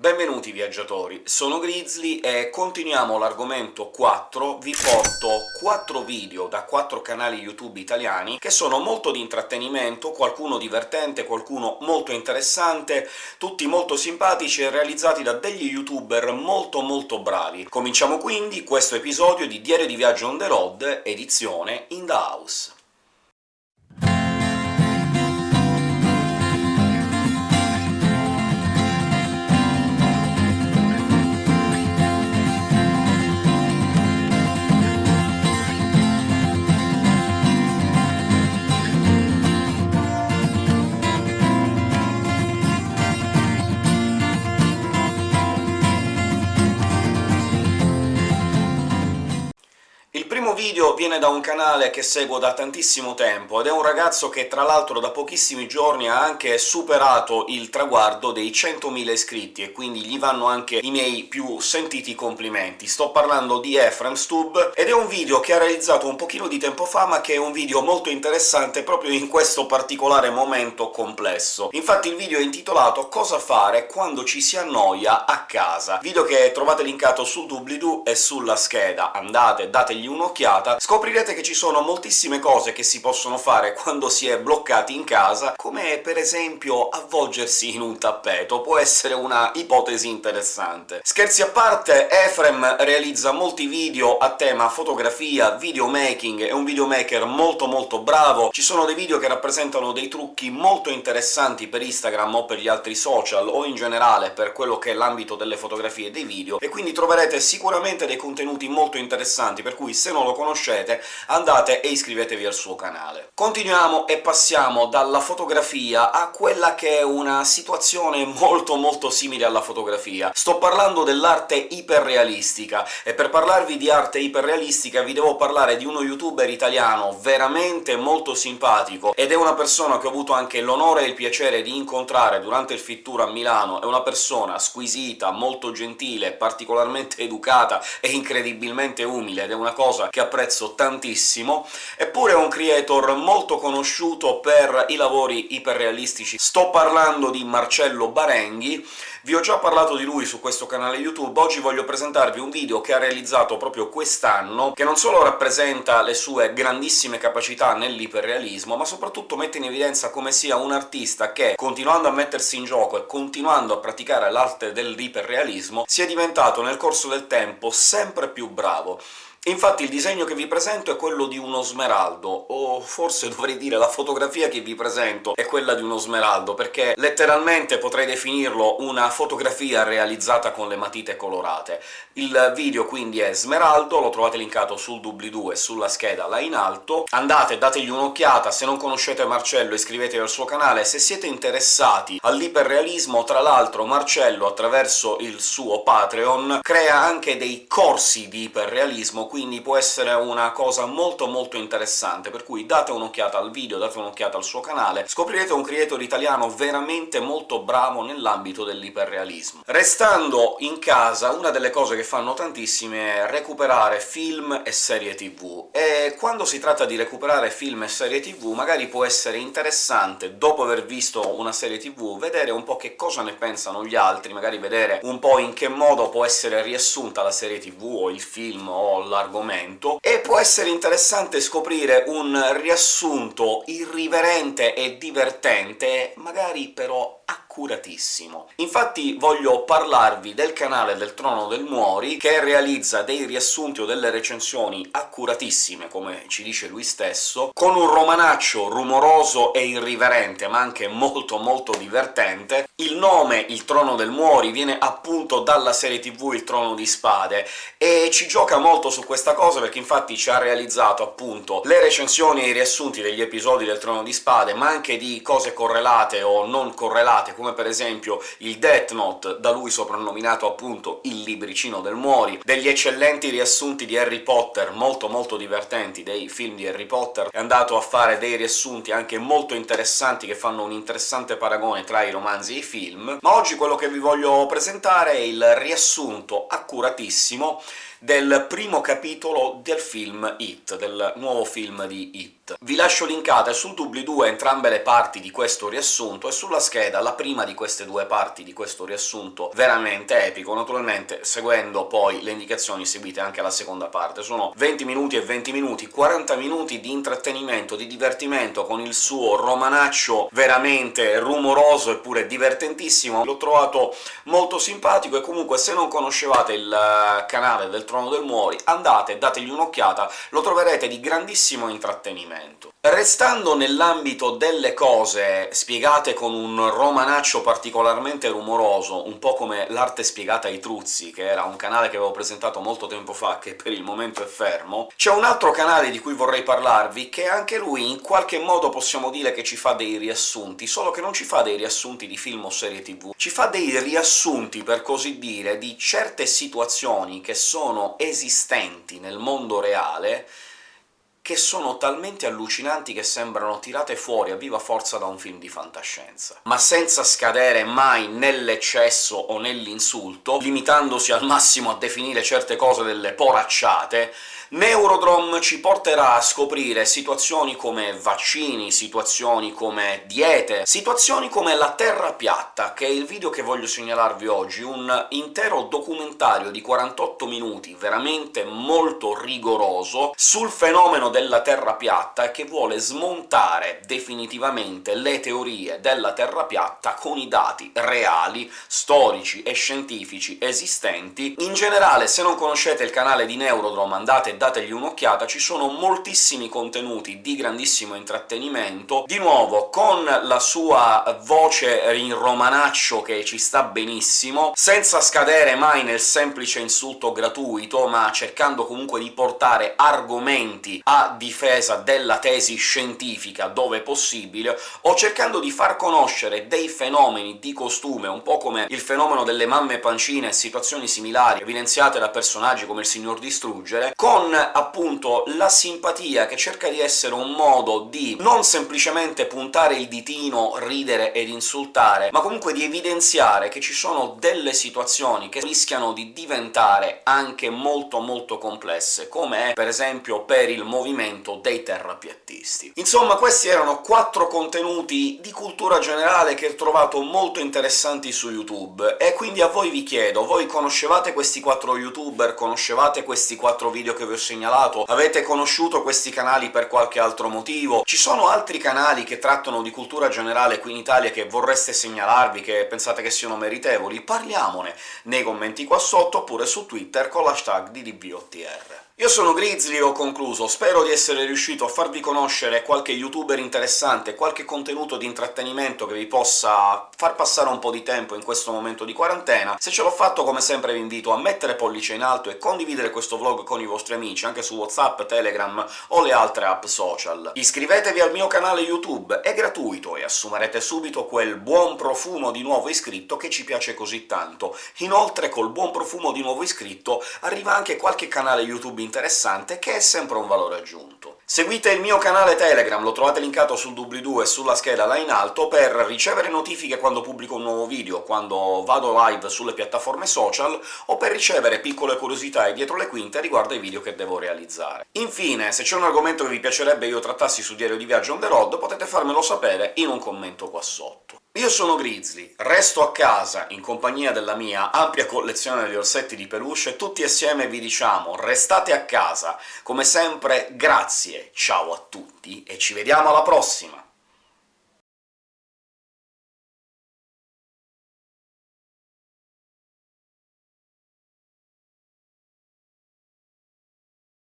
Benvenuti viaggiatori, sono Grizzly e continuiamo l'argomento 4. Vi porto 4 video da 4 canali YouTube italiani che sono molto di intrattenimento, qualcuno divertente, qualcuno molto interessante, tutti molto simpatici e realizzati da degli youtuber molto molto bravi. Cominciamo quindi questo episodio di Diario di Viaggio on the road, edizione In the House. y video viene da un canale che seguo da tantissimo tempo, ed è un ragazzo che tra l'altro da pochissimi giorni ha anche superato il traguardo dei 100.000 iscritti, e quindi gli vanno anche i miei più sentiti complimenti. Sto parlando di Efrem Stub, ed è un video che ha realizzato un pochino di tempo fa, ma che è un video molto interessante proprio in questo particolare momento complesso. Infatti il video è intitolato «Cosa fare quando ci si annoia a casa», video che trovate linkato sul doobly-doo e sulla scheda. Andate, dategli un'occhiata, un'occhiata, scoprirete che ci sono moltissime cose che si possono fare quando si è bloccati in casa, come per esempio avvolgersi in un tappeto, può essere una ipotesi interessante. Scherzi a parte, Efrem realizza molti video a tema fotografia, videomaking, è un videomaker molto molto bravo, ci sono dei video che rappresentano dei trucchi molto interessanti per Instagram o per gli altri social, o in generale per quello che è l'ambito delle fotografie e dei video, e quindi troverete sicuramente dei contenuti molto interessanti, per cui se non lo conoscete, andate e iscrivetevi al suo canale. Continuiamo e passiamo dalla fotografia a quella che è una situazione molto molto simile alla fotografia. Sto parlando dell'arte iperrealistica, e per parlarvi di arte iperrealistica vi devo parlare di uno youtuber italiano veramente molto simpatico, ed è una persona che ho avuto anche l'onore e il piacere di incontrare durante il Fit Tour a Milano, è una persona squisita, molto gentile, particolarmente educata e incredibilmente umile, ed è una cosa che apprezzo tantissimo, eppure è un creator molto conosciuto per i lavori iperrealistici. Sto parlando di Marcello Barenghi, vi ho già parlato di lui su questo canale YouTube, oggi voglio presentarvi un video che ha realizzato proprio quest'anno, che non solo rappresenta le sue grandissime capacità nell'iperrealismo, ma soprattutto mette in evidenza come sia un artista che, continuando a mettersi in gioco e continuando a praticare l'arte dell'iperrealismo, sia diventato nel corso del tempo sempre più bravo. Infatti il disegno che vi presento è quello di uno smeraldo, o forse dovrei dire la fotografia che vi presento è quella di uno smeraldo, perché letteralmente potrei definirlo una fotografia realizzata con le matite colorate. Il video quindi è smeraldo, lo trovate linkato sul doobly-doo e sulla scheda là in alto. Andate, dategli un'occhiata, se non conoscete Marcello iscrivetevi al suo canale, se siete interessati all'iperrealismo, tra l'altro Marcello, attraverso il suo Patreon, crea anche dei corsi di iperrealismo quindi può essere una cosa molto molto interessante, per cui date un'occhiata al video, date un'occhiata al suo canale, scoprirete un creator italiano veramente molto bravo nell'ambito dell'iperrealismo. Restando in casa, una delle cose che fanno tantissime è recuperare film e serie tv, e quando si tratta di recuperare film e serie tv magari può essere interessante, dopo aver visto una serie tv, vedere un po' che cosa ne pensano gli altri, magari vedere un po' in che modo può essere riassunta la serie tv o il film o la l'argomento, e può essere interessante scoprire un riassunto irriverente e divertente, magari però accuratissimo. Infatti voglio parlarvi del canale del Trono del Muori, che realizza dei riassunti o delle recensioni accuratissime, come ci dice lui stesso, con un romanaccio rumoroso e irriverente, ma anche molto molto divertente. Il nome Il Trono del Muori viene appunto dalla serie tv Il Trono di Spade, e ci gioca molto su questa cosa perché infatti ci ha realizzato appunto le recensioni e i riassunti degli episodi del Trono di Spade, ma anche di cose correlate o non correlate, come per esempio il Death Note, da lui soprannominato appunto il libricino del Muori, degli eccellenti riassunti di Harry Potter, molto molto divertenti, dei film di Harry Potter, è andato a fare dei riassunti anche molto interessanti che fanno un interessante paragone tra i romanzi e i film, ma oggi quello che vi voglio presentare è il riassunto accuratissimo del primo capitolo del film It, del nuovo film di It. Vi lascio linkate sul doobly-doo entrambe le parti di questo riassunto, e sulla scheda la prima di queste due parti di questo riassunto veramente epico, naturalmente seguendo poi le indicazioni seguite anche alla seconda parte. Sono 20 minuti e 20 minuti, 40 minuti di intrattenimento, di divertimento, con il suo romanaccio veramente rumoroso eppure divertentissimo. L'ho trovato molto simpatico, e comunque se non conoscevate il eh, canale del Trono del Muori andate, dategli un'occhiata, lo troverete di grandissimo intrattenimento. Restando nell'ambito delle cose spiegate con un romanaccio particolarmente rumoroso, un po' come l'arte spiegata ai Truzzi, che era un canale che avevo presentato molto tempo fa, che per il momento è fermo, c'è un altro canale di cui vorrei parlarvi, che anche lui in qualche modo possiamo dire che ci fa dei riassunti, solo che non ci fa dei riassunti di film o serie tv, ci fa dei riassunti, per così dire, di certe situazioni che sono esistenti nel mondo reale, che sono talmente allucinanti che sembrano tirate fuori a viva forza da un film di fantascienza, ma senza scadere mai nell'eccesso o nell'insulto, limitandosi al massimo a definire certe cose delle poracciate, Neurodrome ci porterà a scoprire situazioni come vaccini, situazioni come diete, situazioni come la Terra piatta, che è il video che voglio segnalarvi oggi, un intero documentario di 48 minuti, veramente molto rigoroso, sul fenomeno della Terra piatta e che vuole smontare definitivamente le teorie della Terra piatta con i dati reali, storici e scientifici esistenti. In generale, se non conoscete il canale di Neurodrome andate dategli un'occhiata, ci sono moltissimi contenuti di grandissimo intrattenimento, di nuovo con la sua voce in romanaccio che ci sta benissimo, senza scadere mai nel semplice insulto gratuito, ma cercando comunque di portare argomenti a difesa della tesi scientifica dove possibile, o cercando di far conoscere dei fenomeni di costume, un po' come il fenomeno delle mamme pancine e situazioni similari evidenziate da personaggi come il Signor Distruggere, con appunto la simpatia che cerca di essere un modo di non semplicemente puntare il ditino, ridere ed insultare, ma comunque di evidenziare che ci sono delle situazioni che rischiano di diventare anche molto molto complesse, come è per esempio per il movimento dei terrapiattisti. Insomma, questi erano quattro contenuti di cultura generale che ho trovato molto interessanti su YouTube, e quindi a voi vi chiedo, voi conoscevate questi quattro youtuber, conoscevate questi quattro video che vi ho segnalato, avete conosciuto questi canali per qualche altro motivo? Ci sono altri canali che trattano di cultura generale qui in Italia che vorreste segnalarvi, che pensate che siano meritevoli? Parliamone nei commenti qua sotto, oppure su Twitter con l'hashtag DDBOTR. Io sono Grizzly e ho concluso, spero di essere riuscito a farvi conoscere qualche youtuber interessante, qualche contenuto di intrattenimento che vi possa far passare un po' di tempo in questo momento di quarantena. Se ce l'ho fatto, come sempre vi invito a mettere pollice in alto e condividere questo vlog con i vostri amici, anche su WhatsApp, Telegram o le altre app social. Iscrivetevi al mio canale YouTube, è gratuito e assumerete subito quel buon profumo di nuovo iscritto che ci piace così tanto. Inoltre col buon profumo di nuovo iscritto arriva anche qualche canale YouTube interessante, che è sempre un valore aggiunto. Seguite il mio canale Telegram, lo trovate linkato sul doobly-doo e sulla scheda là in alto, per ricevere notifiche quando pubblico un nuovo video, quando vado live sulle piattaforme social, o per ricevere piccole curiosità e dietro le quinte riguardo ai video che devo realizzare. Infine, se c'è un argomento che vi piacerebbe io trattassi su Diario di Viaggio on the road, potete farmelo sapere in un commento qua sotto. Io sono Grizzly, resto a casa in compagnia della mia ampia collezione di orsetti di peluche, e tutti assieme vi diciamo restate a casa. Come sempre, grazie, ciao a tutti, e ci vediamo alla prossima!